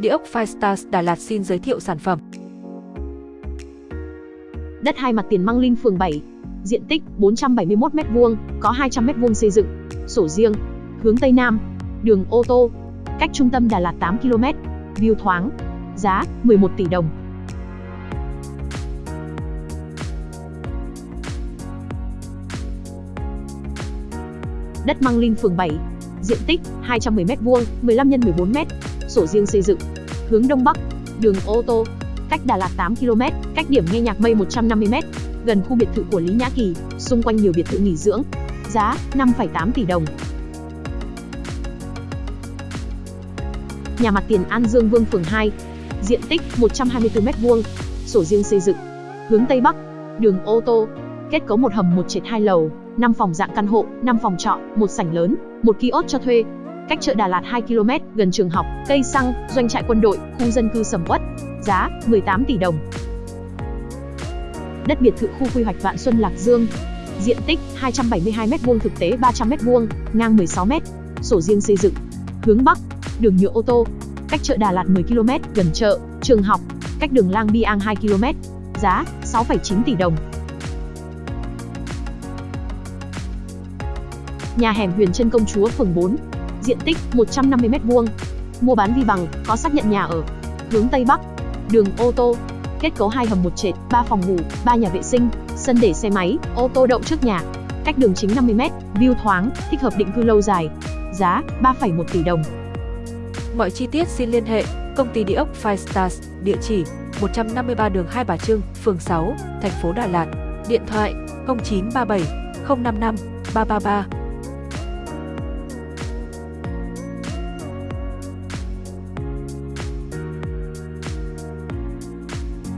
Địa ốc Firestars Đà Lạt xin giới thiệu sản phẩm. Đất hai mặt tiền Măng Linh phường 7, diện tích 471m2, có 200m2 xây dựng, sổ riêng, hướng Tây Nam, đường ô tô, cách trung tâm Đà Lạt 8 km, view thoáng, giá 11 tỷ đồng. Đất Măng Linh phường 7, diện tích 210m2, 15 x 14m, sổ riêng xây dựng, hướng Đông Bắc, đường ô tô, cách Đà Lạt 8 km, cách điểm nghe nhạc mây 150m, gần khu biệt thự của Lý Nhã Kỳ, xung quanh nhiều biệt thự nghỉ dưỡng. Giá 5,8 tỷ đồng. Nhà mặt tiền An Dương Vương phường 2, diện tích 124m2, sổ riêng xây dựng, hướng Tây Bắc, đường ô tô, kết cấu một hầm một trệt hai lầu, 5 phòng dạng căn hộ, 5 phòng trọ, một sảnh lớn, một kiosk cho thuê. Cách chợ Đà Lạt 2 km, gần trường học, cây xăng, doanh trại quân đội, khu dân cư sầm uất. Giá 18 tỷ đồng. Đất biệt thự khu quy hoạch Vạn Xuân Lạc Dương. Diện tích 272m2 thực tế 300m2, ngang 16m. Sổ riêng xây dựng. Hướng Bắc, đường nhựa ô tô. Cách chợ Đà Lạt 10 km, gần chợ, trường học, cách đường Lang Biang 2 km. Giá 6,9 tỷ đồng. Nhà hẻm Huyền Trân Công Chúa phường 4. Diện tích 150m2. Mua bán vi bằng, có xác nhận nhà ở. Hướng Tây Bắc. Đường ô tô. Kết cấu hai hầm một trệt, 3 phòng ngủ, 3 nhà vệ sinh, sân để xe máy, ô tô đậu trước nhà. Cách đường chính 50m, view thoáng, thích hợp định cư lâu dài. Giá 3,1 tỷ đồng. Mọi chi tiết xin liên hệ công ty địa ốc Five Stars, địa chỉ 153 đường Hai Bà Trưng, phường 6, thành phố Đà Lạt. Điện thoại 0937 055 333